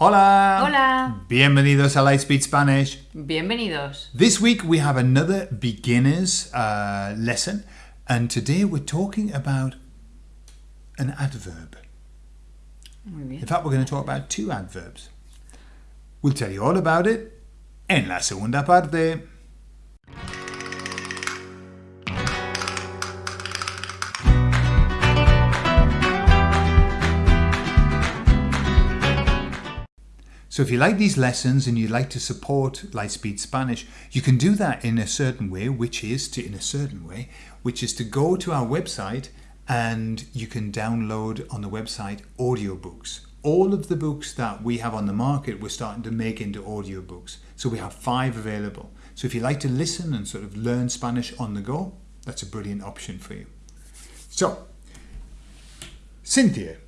Hola. Hola. Bienvenidos a Lightspeed Spanish. Bienvenidos. This week we have another beginner's uh, lesson, and today we're talking about an adverb. Muy bien. In fact, we're going to talk about two adverbs. We'll tell you all about it en la segunda parte. So if you like these lessons and you'd like to support Lightspeed Spanish, you can do that in a certain way, which is to in a certain way, which is to go to our website and you can download on the website audiobooks. All of the books that we have on the market we're starting to make into audiobooks. So we have five available. So if you like to listen and sort of learn Spanish on the go, that's a brilliant option for you. So, Cynthia,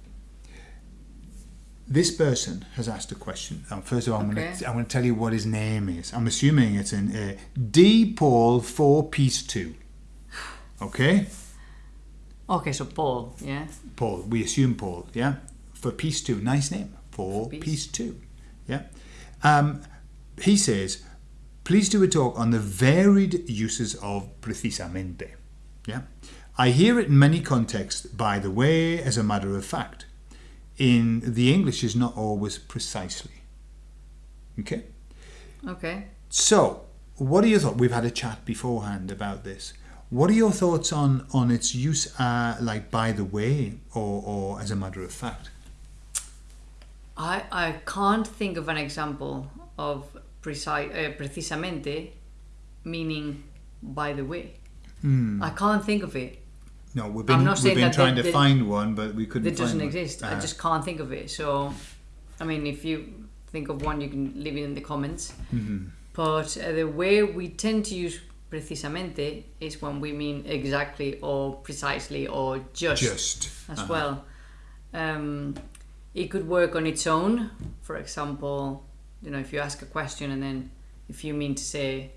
this person has asked a question. Um, first of all, I'm Okay. going to I'm going to tell you what his name is. I'm assuming it's in uh, D Paul Four Piece Two. Okay, Okay, so Paul, yeah. Paul. We assume Paul. Yeah, for Piece Two. Nice name. Four Piece. Piece Two. Yeah. Um, he says, please do a talk on the varied uses of precisamente. Yeah. I hear it in many contexts. By the way, as a matter of fact, in the English is not always precisely. Okay. Okay. So, what are your thoughts? We've had a chat beforehand about this. What are your thoughts on on its use, uh, like by the way, or or as a matter of fact? I, I can't think of an example of precise, uh, precisamente meaning by the way. I can't think of it. No, we've I'm been not we've saying been that trying to find one, but we couldn't. That doesn't find one. exist. I Uh, just can't think of it. So, I mean, if you think of one, you can leave it in the comments. Mm-hmm. But uh, the way we tend to use precisamente is when we mean exactly or precisely or just, just as uh-huh. well. Um, it could work on its own. For example, you know, if you ask a question and then if you mean to say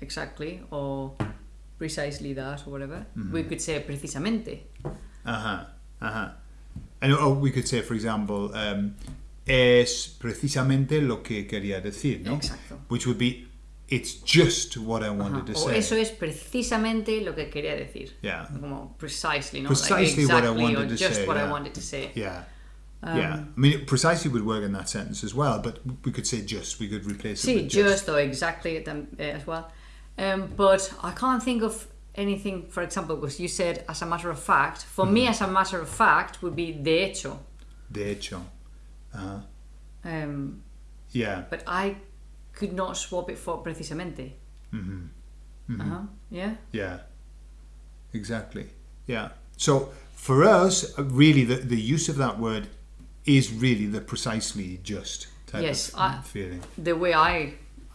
exactly or precisely that or whatever, Mm-hmm. we could say precisamente. Uh huh. Uh huh. And oh, we could say, for example, um, es precisamente lo que quería decir, no? Exacto. Which would be, it's just what I wanted to Ajá. O say. eso es precisamente lo que quería decir. Yeah. Como precisely, no? Precisely like what I exactly wanted or to just say, what yeah. I wanted to say. Yeah. yeah. I mean, it precisely would work in that sentence as well, but we could say just. We could replace it with just or exactly eh, as well. Um, but I can't think of anything, for example, because you said as a matter of fact. For me, Mm-hmm. as a matter of fact, would be de hecho. De hecho. Uh-huh. Um, Yeah. but I could not swap it for precisamente. Mm-hmm. Uh-huh. Yeah? Yeah. Exactly. Yeah. So for us, uh, really, the, the use of that word is really the precisely just type Yes, of I- feeling. The way I.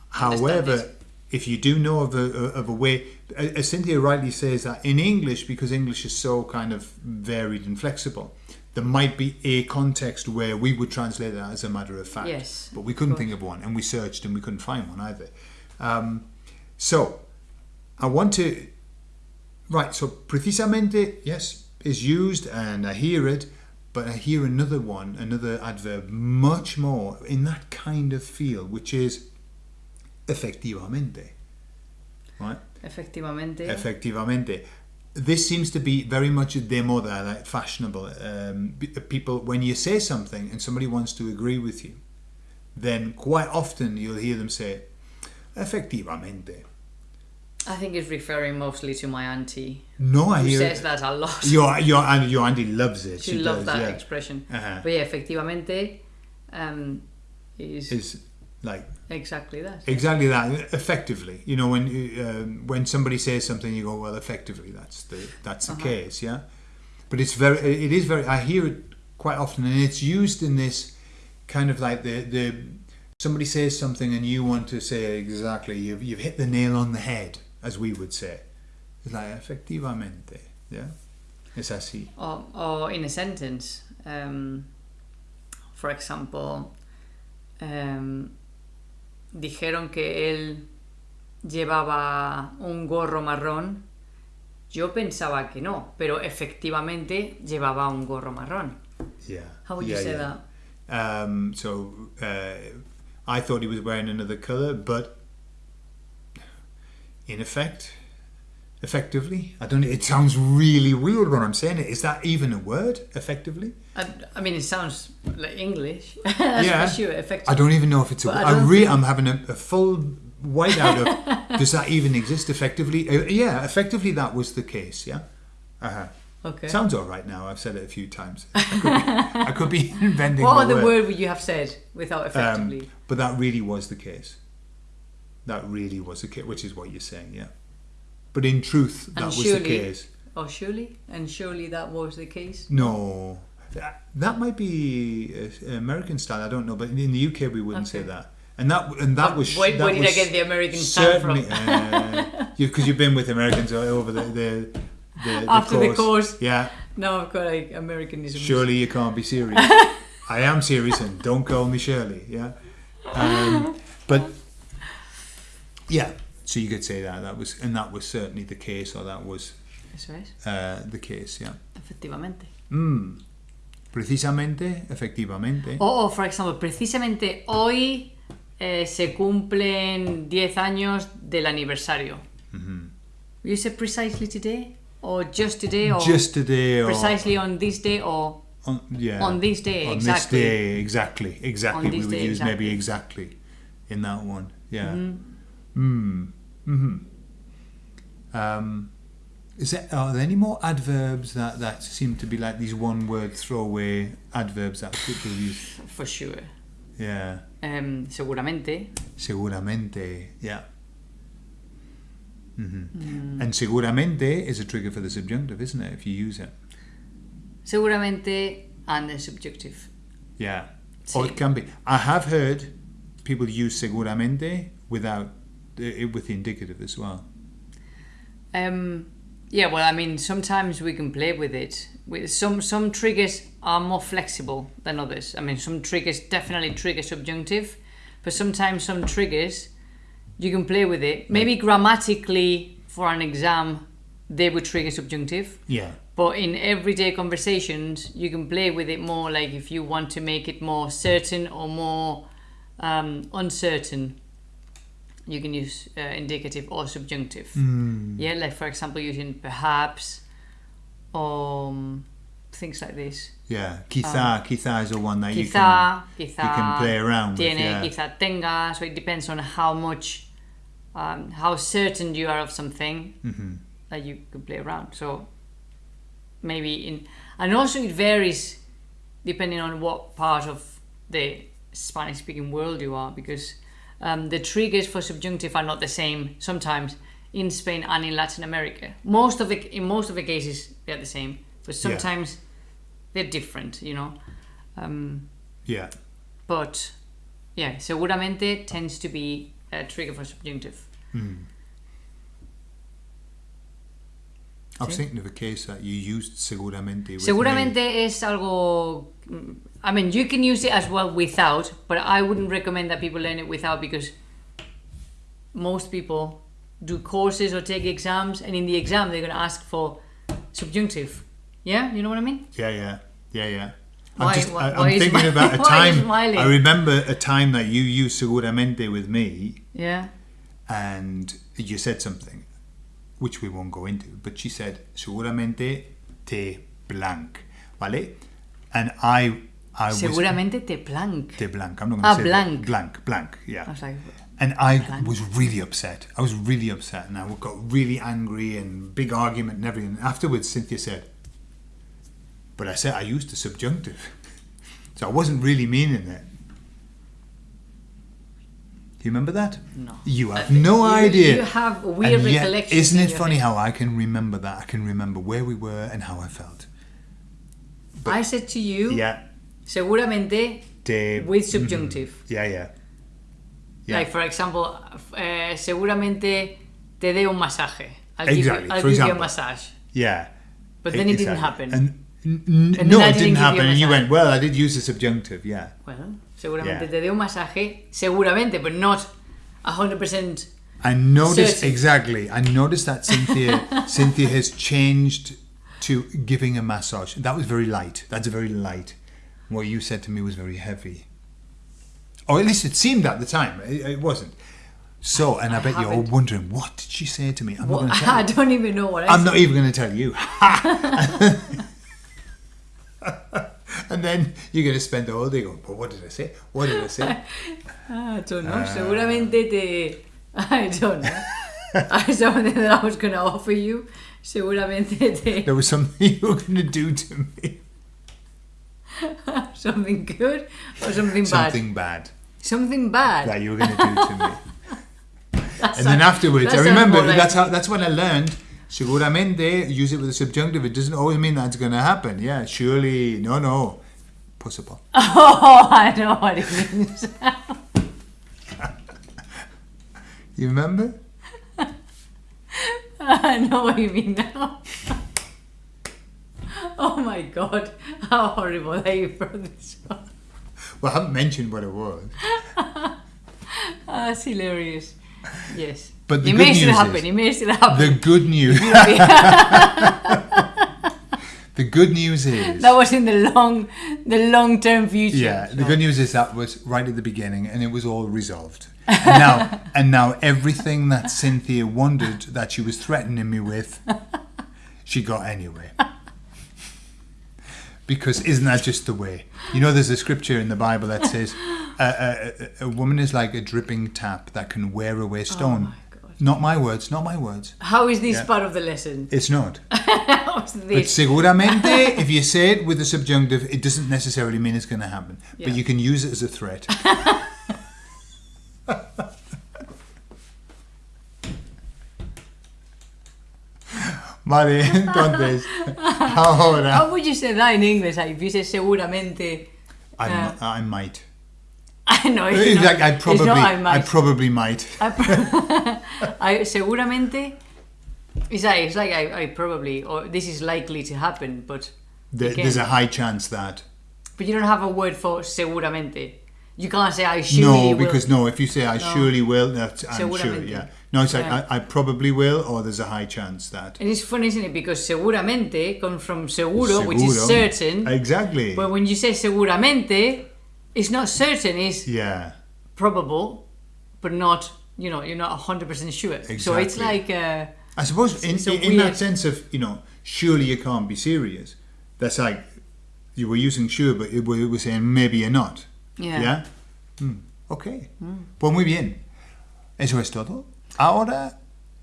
However. If you do know of a, of a way, as Cynthia rightly says that in English, because English is so kind of varied and flexible, there might be a context where we would translate that as a matter of fact. Yes, But we couldn't of think of one, and we searched and we couldn't find one either. Um, so, I want to. Right, so precisamente, yes, is used and I hear it, but I hear another one, another adverb, much more in that kind of feel, which is efectivamente. Right? Efectivamente. Efectivamente. This seems to be very much de moda, like fashionable. Um, people, when you say something and somebody wants to agree with you, then quite often you'll hear them say, efectivamente. I think it's referring mostly to my auntie, No, I hear says that a lot. Your, your, and your auntie loves it. she loves does, that yeah. expression. Uh-huh. But yeah, efectivamente um, is Is like exactly that. exactly that. Effectively, you know, when um, when somebody says something, you go, "Well, effectively, that's the that's the Uh-huh. case." Yeah, but it's very, it is very. I hear it quite often, and it's used in this kind of like the the somebody says something, and you want to say exactly. You've you've hit the nail on the head, as we would say. It's like efectivamente. Yeah, es así. Or, or in a sentence, um, for example, um, dijeron que él llevaba un gorro marrón. Yo pensaba que no, pero efectivamente llevaba un gorro marrón. Yeah. How would yeah, you say yeah. that? Um, so uh, I thought he was wearing another color, but in effect, effectively, I don't. It sounds really weird when I'm saying it. Is that even a word? Effectively, I, I mean, it sounds like English. Yeah. sure. Effective. I don't even know if it's a. Word. I I re- I'm having a, a full white out of. does that even exist? Effectively, uh, yeah. Effectively, that was the case. Yeah. Uh-huh. Okay. Sounds all right now. I've said it a few times. I could be, I could be inventing. what other word. word would you have said without effectively? Um, but that really was the case. That really was the case, which is what you're saying, yeah. But in truth, that And was the surely- case. oh, surely, and surely that was the case. No, that, that might be uh, American style. I don't know, but in the UK we wouldn't say that. And that and that But was where- that where did I get the American style from? certainly, Because you've been with Americans over the the, the, the After the course. course. Yeah, Now I've got like Americanism. surely you can't be serious. I am serious, and don't call me Shirley. Yeah, um, but yeah. So you could say that that was, and that was certainly the case, or that was Eso es, uh, the case. Yeah. efectivamente. Mm. Precisamente, efectivamente. O, o, for example, precisamente hoy eh, se cumplen 10 años del aniversario. You say precisely today? Or just today? Or Just today, or precisely on this day? Or on, yeah, on this day, on exactly. this day, exactly, exactly. On We would day, use maybe exactly. exactly in that one. Yeah. Mm. Mm-hmm. Um, is there are there any more adverbs that that seem to be like these one-word throwaway adverbs that people use? for sure. Yeah. Em, seguramente. Seguramente. Yeah. hmm Mm. And seguramente is a trigger for the subjunctive, isn't it? If you use it. Seguramente and the subjunctive. Yeah. Or it can be. I have heard people use seguramente without with the indicative as well. Um, yeah, well, I mean, sometimes we can play with it. With some some triggers are more flexible than others. I mean, some triggers definitely trigger subjunctive, but sometimes some triggers you can play with it. Maybe grammatically for an exam, they would trigger subjunctive. Yeah. But in everyday conversations, you can play with it more like if you want to make it more certain or more um, uncertain, you can use uh, indicative or subjunctive. Mm. Yeah, like for example, using perhaps or um, things like this. Yeah. Quizá, quizá is the one that you can Quizá, quizá you can play around with. tiene, Yeah. quizá tenga. So it depends on how much, um, how certain you are of something hmm that you could play around. So maybe in and also it varies depending on what part of the Spanish speaking world you are because um, the triggers for subjunctive are not the same sometimes in Spain and in Latin America. Most of the in most of the cases they're the same, but Yeah. sometimes they're different, you know. Um, Yeah. but yeah, seguramente tends to be a trigger for subjunctive. Mm. I was Sí. thinking of a case that you used seguramente. Seguramente me. es algo. mm, I mean, you can use it as well without, but I wouldn't recommend that people learn it without because most people do courses or take exams, and in the exam they're going to ask for subjunctive. Yeah, you know what I mean? Yeah, yeah, yeah, yeah. Why- I'm, just, why- I, am is thinking about a why time. smiling? I remember a time that you used seguramente with me, Yeah. and you said something, which we won't go into. But she said seguramente te blank, vale? And I, I was Seguramente te blank. te blank. I'm not going to Ah, say blank. That. Blank, blank. Yeah. I was like, And I Blank. was really upset. I was really upset, and I got really angry and big argument and everything. Afterwards, Cynthia said, "But I said I used the subjunctive, so I wasn't really meaning it." Do you remember that? no. You have Uh, no you- idea. You have weird and yet, recollections. isn't it funny head. how I can remember that? I can remember where we were and how I felt. I said to you, Yeah. seguramente Te, with subjunctive. yeah, yeah. Yeah. Like for example, eh, seguramente te dé un masaje. I'll give Exactly, you, I'll for give you a massage. Yeah. But then it didn't happen. And, And no, it didn't didn't give you a happen. And you went, well, I did use the subjunctive, yeah. Well, seguramente Yeah. te dé un masaje, seguramente, but not 100%. I noticed Certain. exactly. I noticed that Cynthia Cynthia has changed to giving a massage. That was very light. That's very light. what you said to me was very heavy. Or at least it seemed at the time. It, it wasn't. So, and I, I bet you're all wondering, what did she say to me? I'm What- not going to tell I you. don't even know what I I'm said. not even going to tell you. and then you're going to spend the whole day going, but what did I say? What did I say? I don't know. Ah. Seguramente te. I don't know. I something that I was going to offer you. Seguramente te. there was something you were going to do to me. Something good or something bad? Something bad Something bad. that you were going to do to me. That And then afterwards, I remember that's how that's what I learned. Seguramente, use it with a subjunctive. It doesn't always mean that's going to happen. Yeah, surely, no, no, possible. Oh, I know what it means. You remember? I know what you mean now. oh my god, how horrible that you brought this up. Well, I haven't mentioned what it was. Ah, that's hilarious. Yes. But the it good may still news happen. is- It may still happen. The good news. The good news is. that was in the long, the long-term future. Yeah, the good news is that was right at the beginning, and it was all resolved. And now, and now everything that Cynthia wondered that she was threatening me with, she got anyway. Because isn't that just the way? You know, there's a scripture in the Bible that says a, a, a, a woman is like a dripping tap that can wear away stone. Oh my. Not my words, not my words. How is this Yeah. part of the lesson? It's not. But seguramente, if you say it with the subjunctive, it doesn't necessarily mean it's going to happen. Yeah. But you can use it as a threat. vale, entonces, ahora. How would you say that in English? Like, if you say seguramente, I, Uh, I might. I know. It's In not, fact, I it's probably, not I I, probably might. I pro- I seguramente. It's like, it's like I, I probably or this is likely to happen, but Okay. There's a high chance that. but you don't have a word for seguramente. You can't say I surely no, will. because no, if you say I surely will, that's I'm sure. Yeah. No, it's like Yeah. I, I probably will, or there's a high chance that. and it's funny, isn't it? Because seguramente comes from seguro, which is certain. Exactly. but when you say seguramente, it's not certain. It's yeah. probable, but not. You know, you're not hundred percent sure. Exactly. So it's like. Uh, I suppose in, in, in that sense of, you know, surely you can't be serious. That's like, you were using sure, but it, we were saying maybe you're not. Yeah. ¿Ya? Mm, Ok. Pues muy bien. Eso es todo. Ahora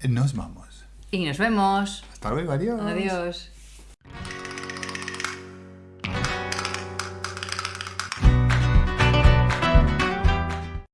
nos vamos. y nos vemos. Hasta luego. Adiós. Adiós.